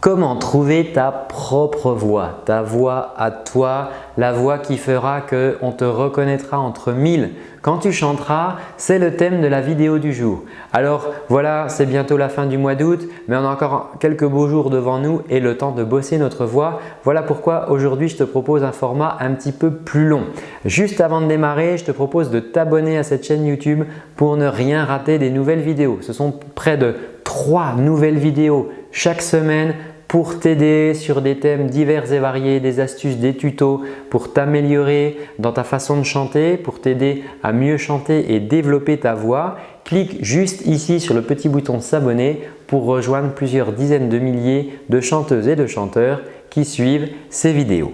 Comment trouver ta propre voix, ta voix à toi, la voix qui fera qu'on te reconnaîtra entre mille? Quand tu chanteras, c'est le thème de la vidéo du jour. Alors voilà, c'est bientôt la fin du mois d'août, mais on a encore quelques beaux jours devant nous et le temps de bosser notre voix. Voilà pourquoi aujourd'hui, je te propose un format un petit peu plus long. Juste avant de démarrer, je te propose de t'abonner à cette chaîne YouTube pour ne rien rater des nouvelles vidéos. Ce sont près de trois nouvelles vidéos chaque semaine pour t'aider sur des thèmes divers et variés, des astuces, des tutos pour t'améliorer dans ta façon de chanter, pour t'aider à mieux chanter et développer ta voix. Clique juste ici sur le petit bouton s'abonner pour rejoindre plusieurs dizaines de milliers de chanteuses et de chanteurs qui suivent ces vidéos.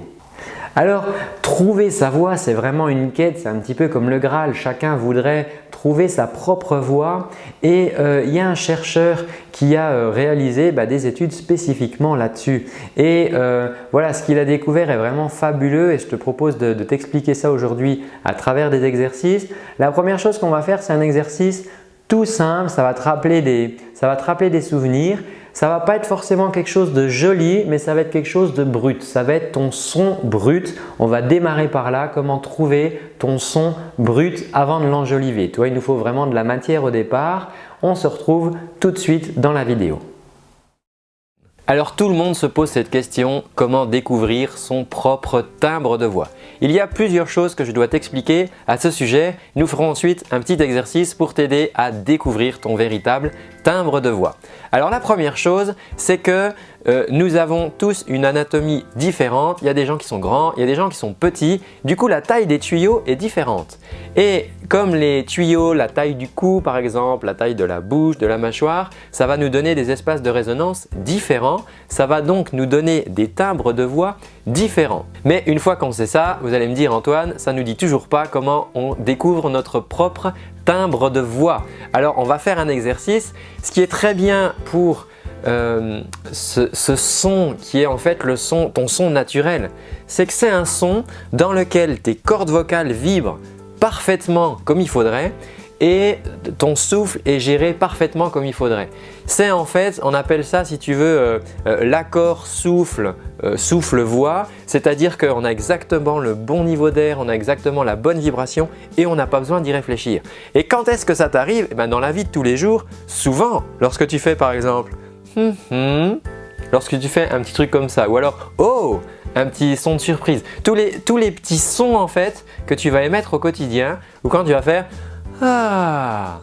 Alors, trouver sa voix, c'est vraiment une quête, c'est un petit peu comme le Graal. Chacun voudrait trouver sa propre voix et euh, il y a un chercheur qui a euh, réalisé bah, des études spécifiquement là-dessus. Et euh, voilà, ce qu'il a découvert est vraiment fabuleux et je te propose de, t'expliquer ça aujourd'hui à travers des exercices. La première chose qu'on va faire, c'est un exercice tout simple, ça va te ça va te rappeler des souvenirs ça ne va pas être forcément quelque chose de joli, mais ça va être quelque chose de brut. Ça va être ton son brut. On va démarrer par là, comment trouver ton son brut avant de l'enjoliver? Toi, il nous faut vraiment de la matière au départ. On se retrouve tout de suite dans la vidéo. Alors tout le monde se pose cette question, comment découvrir son propre timbre de voix? Il y a plusieurs choses que je dois t'expliquer à ce sujet. Nous ferons ensuite un petit exercice pour t'aider à découvrir ton véritable timbre de voix. Alors la première chose, c'est que euh, nous avons tous une anatomie différente. Il y a des gens qui sont grands, il y a des gens qui sont petits. Du coup, la taille des tuyaux est différente. Et comme les tuyaux, la taille du cou par exemple, la taille de la bouche, de la mâchoire, ça va nous donner des espaces de résonance différents. Ça va donc nous donner des timbres de voix différents. Mais une fois qu'on sait ça, vous allez me dire Antoine, ça nous dit toujours pas comment on découvre notre propre timbre de voix. Alors on va faire un exercice. Ce qui est très bien pour euh, ce, son qui est en fait ton son naturel, c'est que c'est un son dans lequel tes cordes vocales vibrent parfaitement comme il faudrait et ton souffle est géré parfaitement comme il faudrait. C'est en fait, on appelle ça si tu veux euh, euh, l'accord souffle, souffle-voix, c'est-à-dire qu'on a exactement le bon niveau d'air, on a exactement la bonne vibration et on n'a pas besoin d'y réfléchir. Et quand est-ce que ça t'arrive? Eh ben, Dans la vie de tous les jours, souvent, lorsque tu fais par exemple Hmm. lorsque tu fais un petit truc comme ça ou alors oh un petit son de surprise. Tous les, tous les petits sons en fait que tu vas émettre au quotidien ou quand tu vas faire ah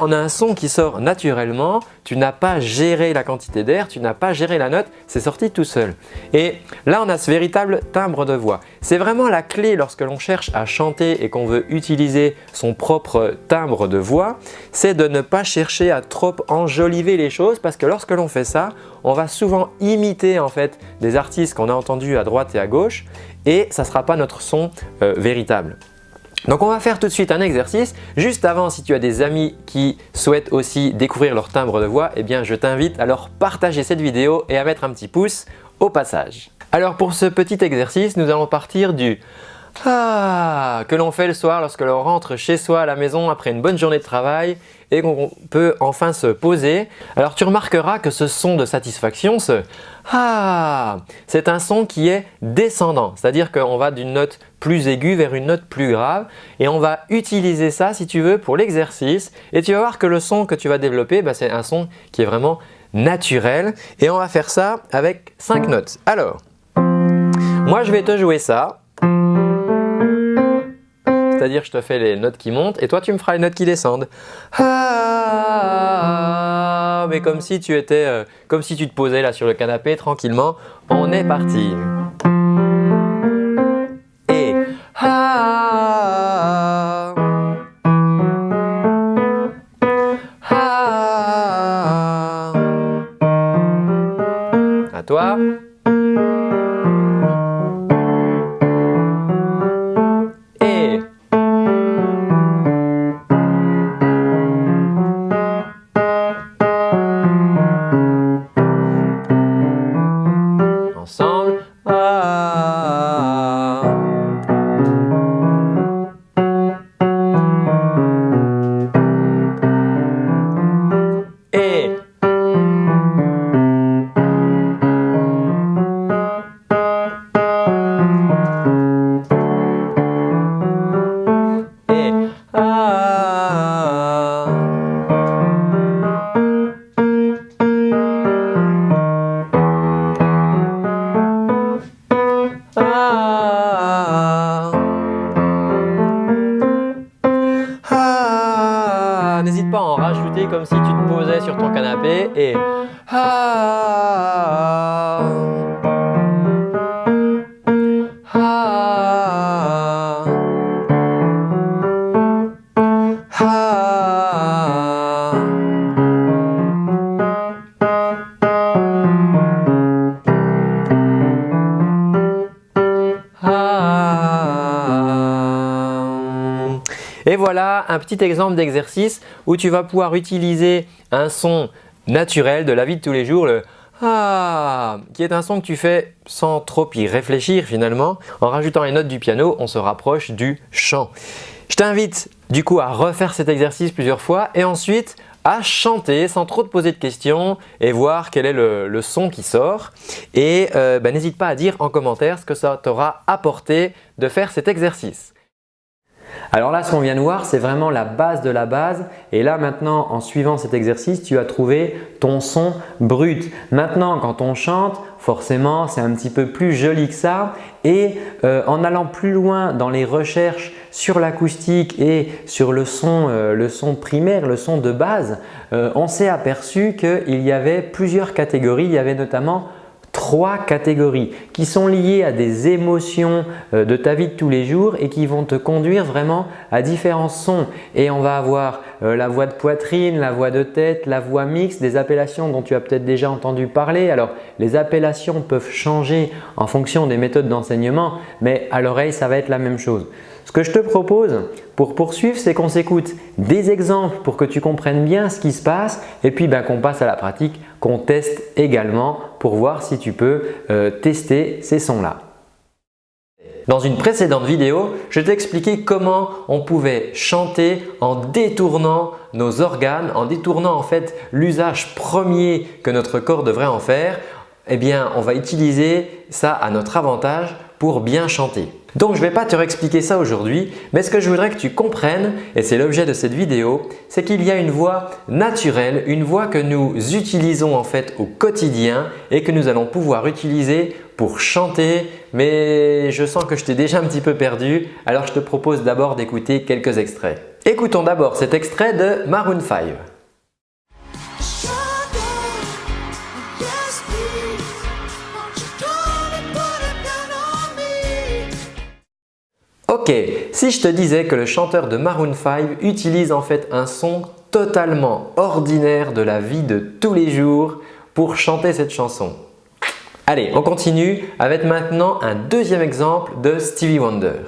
On a un son qui sort naturellement, tu n'as pas géré la quantité d'air, tu n'as pas géré la note, c'est sorti tout seul. Et là, on a ce véritable timbre de voix. C'est vraiment la clé lorsque l'on cherche à chanter et qu'on veut utiliser son propre timbre de voix, c'est de ne pas chercher à trop enjoliver les choses parce que lorsque l'on fait ça, on va souvent imiter en fait des artistes qu'on a entendus à droite et à gauche et ça ne sera pas notre son euh, véritable. Donc on va faire tout de suite un exercice. Juste avant, si tu as des amis qui souhaitent aussi découvrir leur timbre de voix, eh bien je t'invite à leur partager cette vidéo et à mettre un petit pouce au passage. Alors pour ce petit exercice, nous allons partir du ah que l'on fait le soir lorsque l'on rentre chez soi à la maison après une bonne journée de travail et qu'on peut enfin se poser. Alors tu remarqueras que ce son de satisfaction, ce ah, c'est un son qui est descendant, c'est-à-dire qu'on va d'une note plus aiguë vers une note plus grave. Et on va utiliser ça si tu veux pour l'exercice. Et tu vas voir que le son que tu vas développer, bah, c'est un son qui est vraiment naturel. Et on va faire ça avec 5 notes. Alors, moi je vais te jouer ça c'est-à-dire je te fais les notes qui montent et toi tu me feras les notes qui descendent. Ah, mais comme si tu étais, euh, comme si tu te posais là sur le canapé tranquillement. On est parti. Et ah, ah, à toi. comme si tu te posais sur ton canapé et... Ah. Petit exemple d'exercice où tu vas pouvoir utiliser un son naturel de la vie de tous les jours, le ah, qui est un son que tu fais sans trop y réfléchir finalement. En rajoutant les notes du piano, on se rapproche du chant. Je t'invite du coup à refaire cet exercice plusieurs fois et ensuite à chanter sans trop te poser de questions et voir quel est le, son qui sort. Et euh, bah, n'hésite pas à dire en commentaire ce que ça t'aura apporté de faire cet exercice. Alors là, ce qu'on vient de voir, c'est vraiment la base de la base. Et là, maintenant, en suivant cet exercice, tu as trouvé ton son brut. Maintenant, quand on chante, forcément, c'est un petit peu plus joli que ça. Et euh, en allant plus loin dans les recherches sur l'acoustique et sur le son, euh, le son primaire, le son de base, euh, on s'est aperçu qu'il y avait plusieurs catégories. Il y avait notamment trois catégories qui sont liées à des émotions euh, de ta vie de tous les jours et qui vont te conduire vraiment à différents sons. Et on va avoir euh, la voix de poitrine, la voix de tête, la voix mixte, des appellations dont tu as peut-être déjà entendu parler. Alors les appellations peuvent changer en fonction des méthodes d'enseignement mais à l'oreille ça va être la même chose. Ce que je te propose pour poursuivre, c'est qu'on s'écoute des exemples pour que tu comprennes bien ce qui se passe et puis ben, qu'on passe à la pratique, qu'on teste également pour voir si tu peux euh, tester ces sons-là. Dans une précédente vidéo, je t'ai expliqué comment on pouvait chanter en détournant nos organes, en détournant en fait l'usage premier que notre corps devrait en faire. Eh bien, on va utiliser ça à notre avantage pour bien chanter. Donc, je ne vais pas te réexpliquer ça aujourd'hui, mais ce que je voudrais que tu comprennes, et c'est l'objet de cette vidéo, c'est qu'il y a une voix naturelle, une voix que nous utilisons en fait au quotidien et que nous allons pouvoir utiliser pour chanter, mais je sens que je t'ai déjà un petit peu perdu, alors je te propose d'abord d'écouter quelques extraits. Écoutons d'abord cet extrait de Maroon 5. Ok, si je te disais que le chanteur de Maroon 5 utilise en fait un son totalement ordinaire de la vie de tous les jours pour chanter cette chanson. Allez, on continue avec maintenant un deuxième exemple de Stevie Wonder.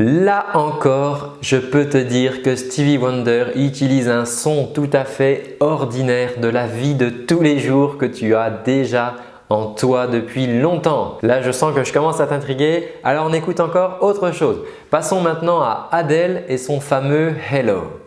Là encore, je peux te dire que Stevie Wonder utilise un son tout à fait ordinaire de la vie de tous les jours que tu as déjà en toi depuis longtemps. Là, je sens que je commence à t'intriguer, alors on écoute encore autre chose. Passons maintenant à Adele et son fameux Hello.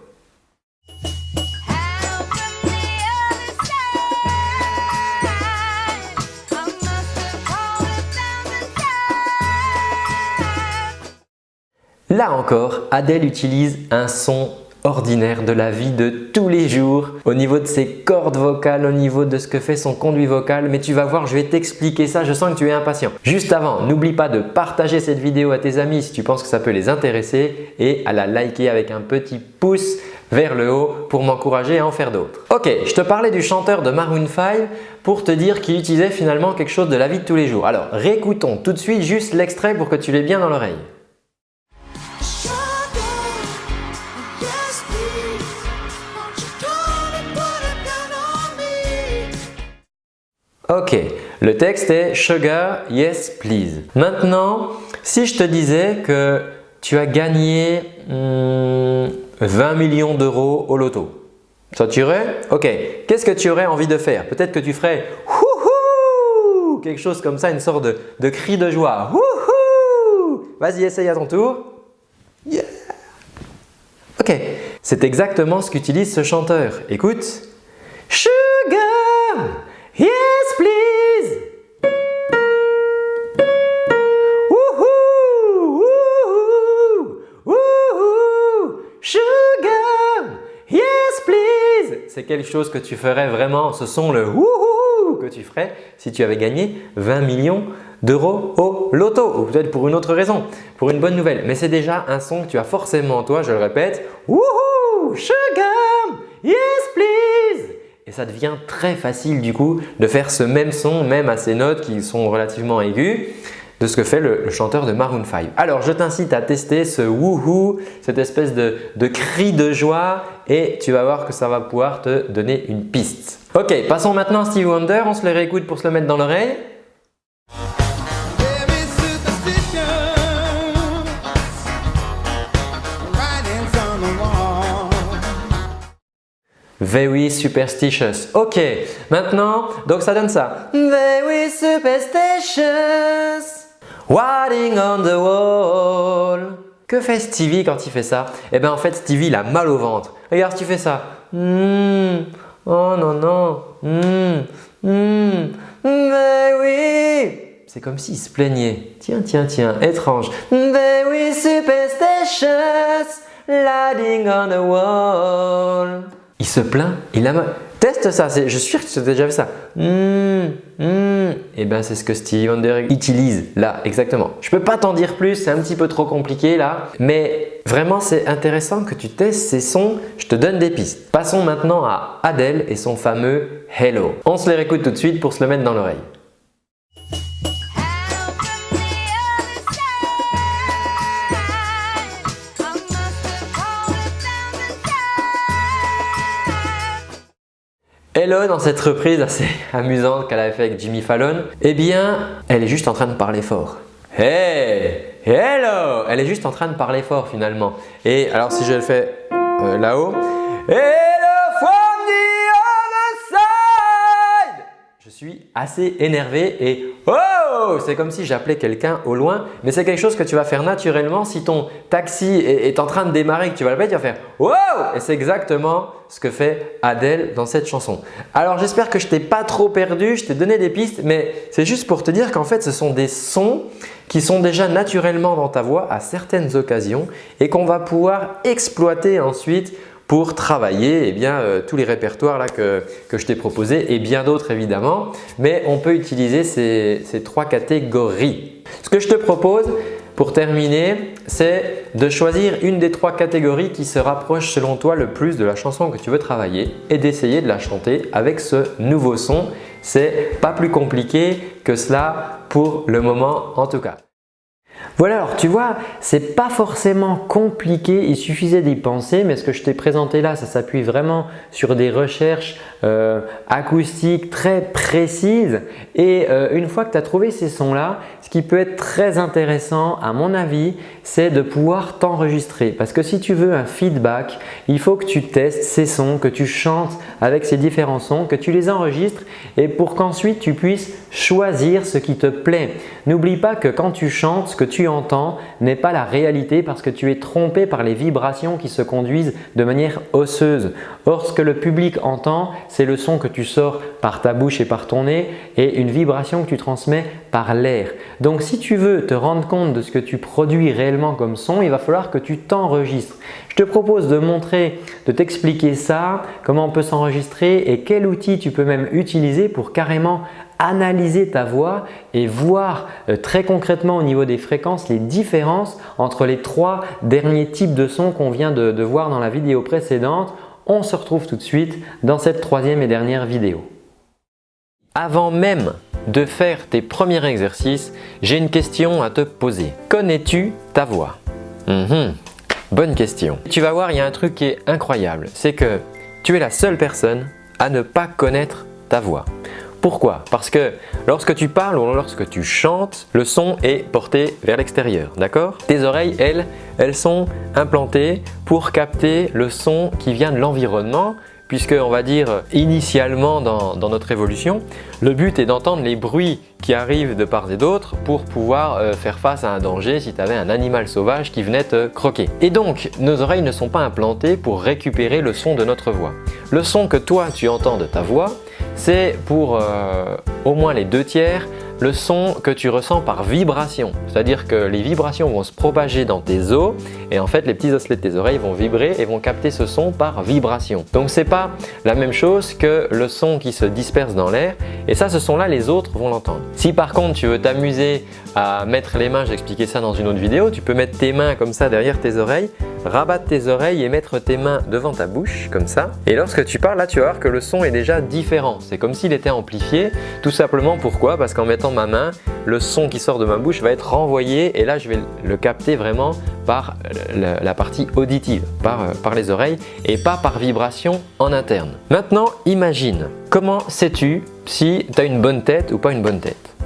Là encore, Adèle utilise un son ordinaire de la vie de tous les jours au niveau de ses cordes vocales, au niveau de ce que fait son conduit vocal. Mais tu vas voir, je vais t'expliquer ça, je sens que tu es impatient. Juste avant, n'oublie pas de partager cette vidéo à tes amis si tu penses que ça peut les intéresser et à la liker avec un petit pouce vers le haut pour m'encourager à en faire d'autres. Ok, je te parlais du chanteur de Maroon 5 pour te dire qu'il utilisait finalement quelque chose de la vie de tous les jours. Alors réécoutons tout de suite juste l'extrait pour que tu l'aies bien dans l'oreille. Ok, le texte est Sugar, yes please. Maintenant, si je te disais que tu as gagné 20 hmm, millions d'euros au loto, ça t'irait Ok, qu'est-ce que tu aurais envie de faire? Peut-être que tu ferais Wouhou quelque chose comme ça, une sorte de, cri de joie. Wouhou Vas-y, essaye à ton tour. Yeah Ok, c'est exactement ce qu'utilise ce chanteur. Écoute. Sugar quelque chose que tu ferais vraiment, ce sont le wouhou que tu ferais si tu avais gagné 20 millions d'euros au loto ou peut-être pour une autre raison, pour une bonne nouvelle. Mais c'est déjà un son que tu as forcément en toi, je le répète. Woohoo! Sugar! Yes, please! Et ça devient très facile du coup de faire ce même son, même à ces notes qui sont relativement aiguës. De ce que fait le, chanteur de Maroon 5. Alors je t'incite à tester ce wouhou, cette espèce de, de cri de joie et tu vas voir que ça va pouvoir te donner une piste. Ok, passons maintenant à Stevie Wonder, on se le réécoute pour se le mettre dans l'oreille. Very superstitious. Ok, maintenant, donc ça donne ça. Very superstitious, writing on the wall. Que fait Stevie quand il fait ça? Eh bien en fait Stevie il a mal au ventre. Regarde tu fais ça. Hmm. Oh non non. Hmm. Hmm. oui. C'est comme s'il se plaignait. Tiens, tiens, tiens, étrange. On the wall. Il se plaint, il a mal. Teste ça, je suis sûr que tu as déjà fait ça. Mmh, mmh. Et bien c'est ce que Stevie Wonder utilise là, exactement. Je peux pas t'en dire plus, c'est un petit peu trop compliqué là. Mais vraiment c'est intéressant que tu testes ces sons, je te donne des pistes. Passons maintenant à Adele et son fameux Hello. On se les réécoute tout de suite pour se le mettre dans l'oreille. Hello dans cette reprise assez amusante qu'elle avait fait avec Jimmy Fallon, eh bien, elle est juste en train de parler fort. Hey Hello Elle est juste en train de parler fort finalement. Et alors si je le fais euh, là-haut, Hello suis assez énervé et Oh C'est comme si j'appelais quelqu'un au loin, mais c'est quelque chose que tu vas faire naturellement si ton taxi est, en train de démarrer que tu vas l'appeler, tu vas faire Wow Et c'est exactement ce que fait Adèle dans cette chanson. Alors j'espère que je t'ai pas trop perdu, je t'ai donné des pistes, mais c'est juste pour te dire qu'en fait ce sont des sons qui sont déjà naturellement dans ta voix à certaines occasions et qu'on va pouvoir exploiter ensuite pour travailler eh bien, euh, tous les répertoires que, je t'ai proposés et bien d'autres évidemment. Mais on peut utiliser ces, ces trois catégories. Ce que je te propose pour terminer, c'est de choisir une des trois catégories qui se rapproche selon toi le plus de la chanson que tu veux travailler et d'essayer de la chanter avec ce nouveau son. C'est pas plus compliqué que cela pour le moment en tout cas. Voilà, alors tu vois, c'est pas forcément compliqué, il suffisait d'y penser, mais ce que je t'ai présenté là, ça s'appuie vraiment sur des recherches euh, acoustiques très précises. Et euh, une fois que tu as trouvé ces sons-là, ce qui peut être très intéressant à mon avis, c'est de pouvoir t'enregistrer parce que si tu veux un feedback, il faut que tu testes ces sons, que tu chantes avec ces différents sons, que tu les enregistres et pour qu'ensuite tu puisses choisir ce qui te plaît. N'oublie pas que quand tu chantes, ce que tu entends n'est pas la réalité parce que tu es trompé par les vibrations qui se conduisent de manière osseuse. Or, ce que le public entend, c'est le son que tu sors par ta bouche et par ton nez et une vibration que tu transmets par l'air. Donc, si tu veux te rendre compte de ce que tu produis réellement comme son, il va falloir que tu t'enregistres. Je te propose de montrer, de t'expliquer ça, comment on peut s'enregistrer et quel outil tu peux même utiliser pour carrément analyser ta voix et voir euh, très concrètement au niveau des fréquences les différences entre les trois derniers types de sons qu'on vient de, de voir dans la vidéo précédente. On se retrouve tout de suite dans cette troisième et dernière vidéo. Avant même de faire tes premiers exercices, j'ai une question à te poser. Connais-tu ta voix? Mhm. Bonne question. Tu vas voir, il y a un truc qui est incroyable. C'est que tu es la seule personne à ne pas connaître ta voix. Pourquoi? Parce que lorsque tu parles ou lorsque tu chantes, le son est porté vers l'extérieur, d'accord? Tes oreilles, elles, elles sont implantées pour capter le son qui vient de l'environnement puisque on va dire initialement dans, notre évolution, le but est d'entendre les bruits qui arrivent de part et d'autre pour pouvoir euh, faire face à un danger si tu avais un animal sauvage qui venait te croquer. Et donc, nos oreilles ne sont pas implantées pour récupérer le son de notre voix. Le son que toi tu entends de ta voix, c'est pour euh, au moins les deux tiers le son que tu ressens par vibration. C'est-à-dire que les vibrations vont se propager dans tes os et en fait les petits osselets de tes oreilles vont vibrer et vont capter ce son par vibration. Donc ce n'est pas la même chose que le son qui se disperse dans l'air et ça ce son là les autres vont l'entendre. Si par contre tu veux t'amuser à mettre les mains, j'ai expliqué ça dans une autre vidéo, tu peux mettre tes mains comme ça derrière tes oreilles rabattre tes oreilles et mettre tes mains devant ta bouche, comme ça. Et lorsque tu parles, là, tu vas voir que le son est déjà différent. C'est comme s'il était amplifié. Tout simplement, pourquoi? Parce qu'en mettant ma main, le son qui sort de ma bouche va être renvoyé et là, je vais le capter vraiment par la partie auditive, par, euh, par les oreilles et pas par vibration en interne. Maintenant, imagine, comment sais-tu si tu as une bonne tête ou pas une bonne tête?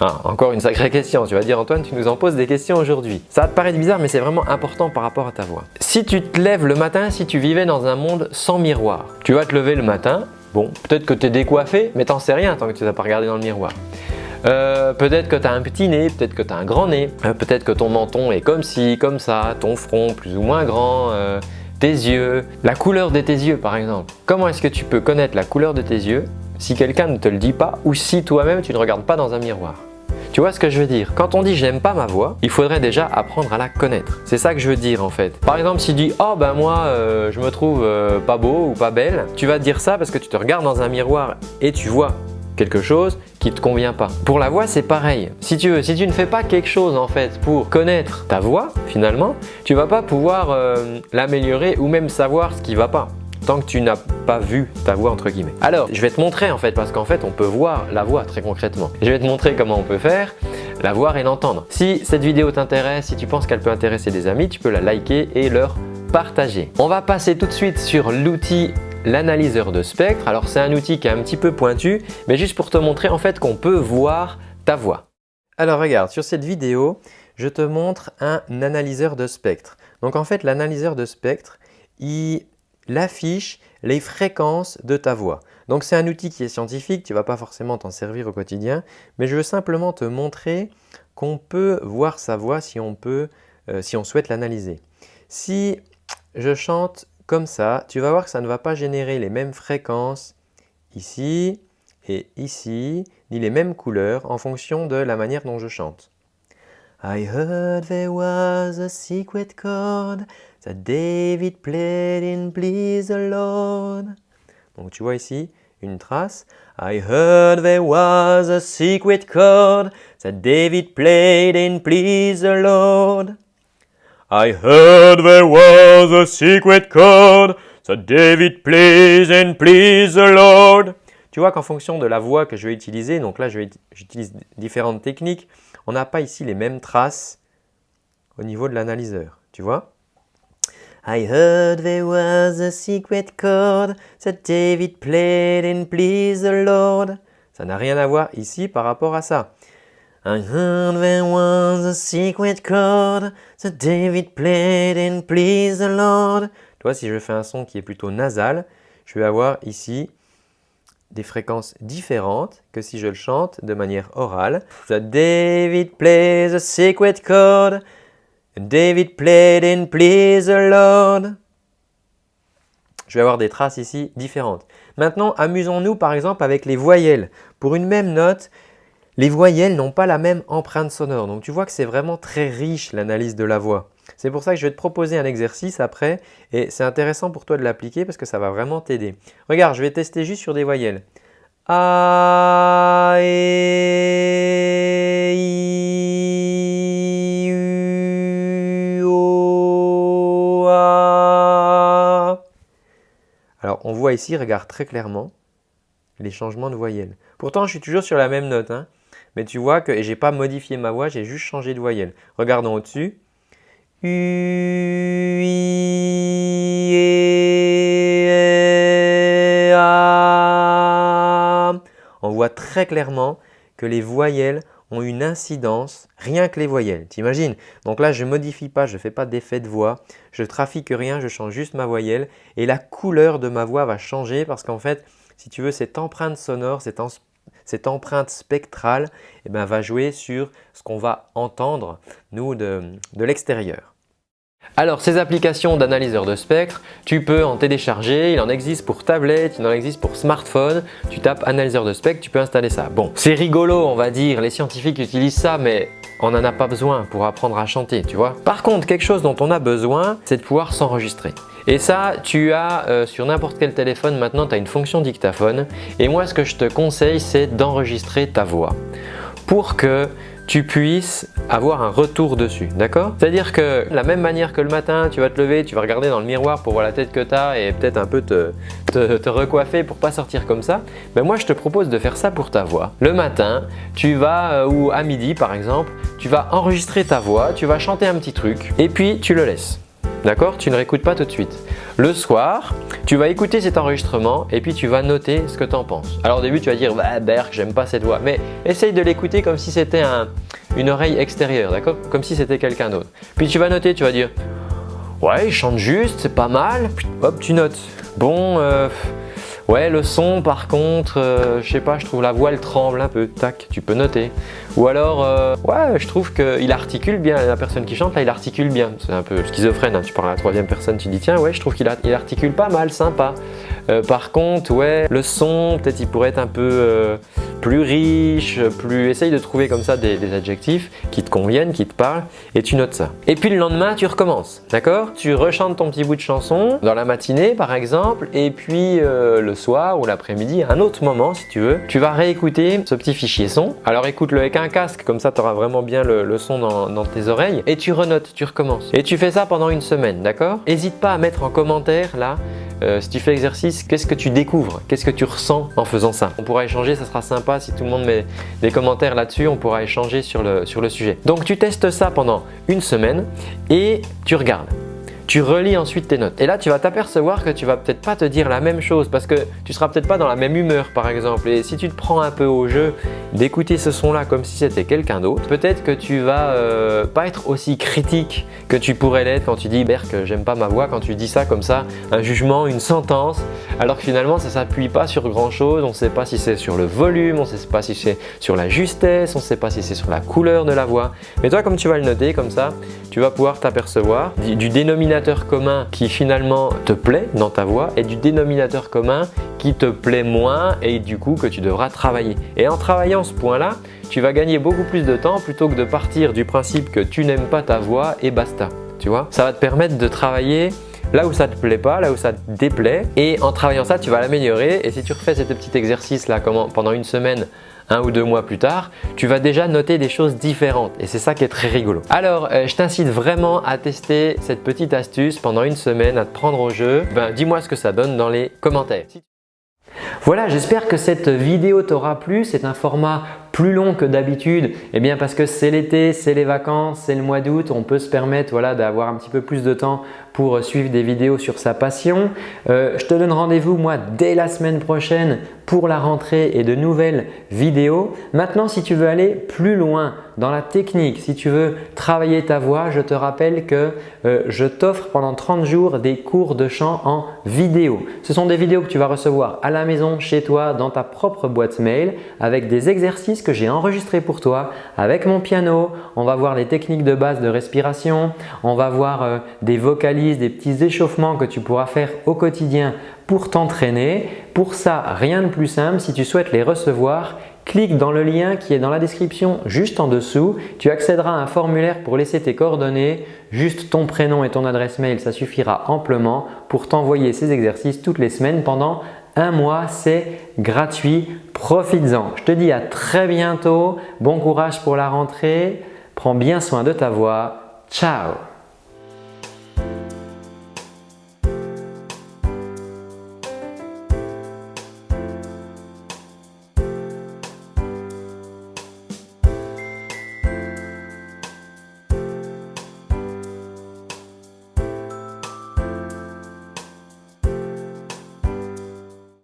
Ah, encore une sacrée question, tu vas dire Antoine, tu nous en poses des questions aujourd'hui. Ça va te paraître bizarre, mais c'est vraiment important par rapport à ta voix. Si tu te lèves le matin, si tu vivais dans un monde sans miroir, tu vas te lever le matin, bon, peut-être que tu es décoiffé, mais t'en sais rien tant que tu n'as pas regardé dans le miroir. Euh, peut-être que tu as un petit nez, peut-être que tu as un grand nez, euh, peut-être que ton menton est comme ci, comme ça, ton front plus ou moins grand, euh, tes yeux, la couleur de tes yeux par exemple. Comment est-ce que tu peux connaître la couleur de tes yeux si quelqu'un ne te le dit pas ou si toi-même tu ne regardes pas dans un miroir? Tu vois ce que je veux dire? Quand on dit j'aime pas ma voix, il faudrait déjà apprendre à la connaître. C'est ça que je veux dire en fait. Par exemple, si tu dis oh ben moi euh, je me trouve euh, pas beau ou pas belle, tu vas dire ça parce que tu te regardes dans un miroir et tu vois quelque chose qui te convient pas. Pour la voix, c'est pareil. Si tu veux, si tu ne fais pas quelque chose en fait pour connaître ta voix, finalement, tu vas pas pouvoir euh, l'améliorer ou même savoir ce qui va pas tant que tu n'as pas vu ta voix entre guillemets. Alors, je vais te montrer en fait parce qu'en fait, on peut voir la voix très concrètement. Je vais te montrer comment on peut faire la voir et l'entendre. Si cette vidéo t'intéresse, si tu penses qu'elle peut intéresser des amis, tu peux la liker et leur partager. On va passer tout de suite sur l'outil l'analyseur de spectre. Alors c'est un outil qui est un petit peu pointu, mais juste pour te montrer en fait qu'on peut voir ta voix. Alors regarde, sur cette vidéo, je te montre un analyseur de spectre. Donc en fait, l'analyseur de spectre, il l'affiche les fréquences de ta voix. Donc c'est un outil qui est scientifique, tu ne vas pas forcément t'en servir au quotidien, mais je veux simplement te montrer qu'on peut voir sa voix si on, peut, euh, si on souhaite l'analyser. Si je chante comme ça, tu vas voir que ça ne va pas générer les mêmes fréquences ici et ici, ni les mêmes couleurs en fonction de la manière dont je chante. I heard there was a secret chord that David played in Please the Lord. Donc tu vois ici une trace. I heard there was a secret chord that David played in Please the Lord. I heard there was a secret chord that David plays in Please the Lord. Tu vois qu'en fonction de la voix que je vais utiliser, donc là j'utilise différentes techniques, on n'a pas ici les mêmes traces au niveau de l'analyseur. Tu vois? I heard there was a secret chord that David played in Please the Lord. Ça n'a rien à voir ici par rapport à ça. I heard there was a secret chord that David played in Please the Lord. Tu vois, si je fais un son qui est plutôt nasal, je vais avoir ici des fréquences différentes que si je le chante de manière orale. David plays a secret chord David played in Please the Lord. Je vais avoir des traces ici différentes. Maintenant, amusons-nous par exemple avec les voyelles. Pour une même note, les voyelles n'ont pas la même empreinte sonore. Donc tu vois que c'est vraiment très riche l'analyse de la voix. C'est pour ça que je vais te proposer un exercice après et c'est intéressant pour toi de l'appliquer parce que ça va vraiment t'aider. Regarde, je vais tester juste sur des voyelles. A, E, I, U, O, A. Alors on voit ici, regarde très clairement les changements de voyelles. Pourtant, je suis toujours sur la même note. Hein. mais tu vois que je n'ai pas modifié ma voix, j'ai juste changé de voyelle. Regardons au-dessus. On voit très clairement que les voyelles ont une incidence, rien que les voyelles, t'imagines? Donc là, je ne modifie pas, je ne fais pas d'effet de voix, je trafique rien, je change juste ma voyelle et la couleur de ma voix va changer parce qu'en fait, si tu veux, cette empreinte sonore, cette, empreinte spectrale eh ben, va jouer sur ce qu'on va entendre, nous, de l'extérieur. Alors ces applications d'analyseur de spectre, tu peux en télécharger, il en existe pour tablette, il en existe pour smartphone, tu tapes analyseur de spectre, tu peux installer ça. Bon, c'est rigolo on va dire, les scientifiques utilisent ça mais on n'en a pas besoin pour apprendre à chanter, tu vois. Par contre, quelque chose dont on a besoin, c'est de pouvoir s'enregistrer. Et ça, tu as euh, sur n'importe quel téléphone maintenant, tu as une fonction dictaphone. Et moi, ce que je te conseille, c'est d'enregistrer ta voix pour que tu puisses avoir un retour dessus, d'accord? C'est-à-dire que la même manière que le matin, tu vas te lever, tu vas regarder dans le miroir pour voir la tête que tu as et peut-être un peu te, te, recoiffer pour pas sortir comme ça, ben moi je te propose de faire ça pour ta voix. Le matin, tu vas, euh, ou à midi par exemple, tu vas enregistrer ta voix, tu vas chanter un petit truc et puis tu le laisses. D'accord? Tu ne réécoutes pas tout de suite. Le soir, tu vas écouter cet enregistrement et puis tu vas noter ce que tu en penses. Alors au début, tu vas dire bah, Berk, j'aime pas cette voix. Mais essaye de l'écouter comme si c'était une oreille extérieure, d'accord? Comme si c'était quelqu'un d'autre. Puis tu vas noter, tu vas dire Ouais, il chante juste, c'est pas mal. hop, tu notes. Bon, euh, Ouais, le son par contre, euh, je sais pas, je trouve la voix elle tremble un peu, tac, tu peux noter. Ou alors, euh, ouais, je trouve qu'il articule bien, la personne qui chante là, il articule bien. C'est un peu schizophrène, hein. tu parles à la troisième personne, tu dis tiens, ouais, je trouve qu'il articule pas mal, sympa. Euh, par contre, ouais, le son, peut-être il pourrait être un peu plus riche, plus… Essaye de trouver comme ça des, adjectifs qui te conviennent, qui te parlent et tu notes ça. Et puis le lendemain, tu recommences, d'accord? Tu rechantes ton petit bout de chanson dans la matinée par exemple et puis le soir ou l'après-midi, un autre moment si tu veux, tu vas réécouter ce petit fichier son. Alors écoute-le avec un casque, comme ça tu auras vraiment bien le, son dans, tes oreilles et tu renotes, tu recommences. Et tu fais ça pendant une semaine, d'accord? N'hésite pas à mettre en commentaire là euh, si tu fais l'exercice, qu'est-ce que tu découvres? Qu'est-ce que tu ressens en faisant ça? On pourra échanger, ça sera sympa si tout le monde met des commentaires là-dessus, on pourra échanger sur le, sur le sujet. Donc tu testes ça pendant une semaine et tu regardes. Tu relis ensuite tes notes. Et là, tu vas t'apercevoir que tu vas peut-être pas te dire la même chose parce que tu seras peut-être pas dans la même humeur par exemple. Et si tu te prends un peu au jeu d'écouter ce son-là comme si c'était quelqu'un d'autre, peut-être que tu vas euh, pas être aussi critique que tu pourrais l'être quand tu dis Berk, j'aime pas ma voix, quand tu dis ça comme ça, un jugement, une sentence, alors que finalement ça s'appuie pas sur grand chose, on sait pas si c'est sur le volume, on sait pas si c'est sur la justesse, on sait pas si c'est sur la couleur de la voix. Mais toi comme tu vas le noter comme ça, tu vas pouvoir t'apercevoir du dénominateur commun qui finalement te plaît dans ta voix et du dénominateur commun qui te plaît moins et du coup que tu devras travailler. Et en travaillant ce point-là, tu vas gagner beaucoup plus de temps plutôt que de partir du principe que tu n'aimes pas ta voix et basta. Tu vois? Ça va te permettre de travailler là où ça te plaît pas, là où ça te déplaît et en travaillant ça, tu vas l'améliorer et si tu refais ce petit exercice là pendant une semaine un ou deux mois plus tard, tu vas déjà noter des choses différentes et c'est ça qui est très rigolo. Alors, euh, je t'incite vraiment à tester cette petite astuce pendant une semaine, à te prendre au jeu. Ben, Dis-moi ce que ça donne dans les commentaires. Voilà, j'espère que cette vidéo t'aura plu. C'est un format plus long que d'habitude Eh bien parce que c'est l'été, c'est les vacances, c'est le mois d'août, on peut se permettre voilà, d'avoir un petit peu plus de temps pour suivre des vidéos sur sa passion. Euh, je te donne rendez-vous moi dès la semaine prochaine pour la rentrée et de nouvelles vidéos. Maintenant, si tu veux aller plus loin dans la technique, si tu veux travailler ta voix, je te rappelle que euh, je t'offre pendant 30 jours des cours de chant en vidéo. Ce sont des vidéos que tu vas recevoir à la maison, chez toi, dans ta propre boîte mail avec des exercices que j'ai enregistrés pour toi avec mon piano. On va voir les techniques de base de respiration, on va voir euh, des vocalises, des petits échauffements que tu pourras faire au quotidien pour t'entraîner. Pour ça, rien de plus simple, si tu souhaites les recevoir, clique dans le lien qui est dans la description juste en dessous. Tu accéderas à un formulaire pour laisser tes coordonnées, juste ton prénom et ton adresse mail, ça suffira amplement pour t'envoyer ces exercices toutes les semaines pendant un mois, c'est gratuit. Profites-en. Je te dis à très bientôt. Bon courage pour la rentrée. Prends bien soin de ta voix. Ciao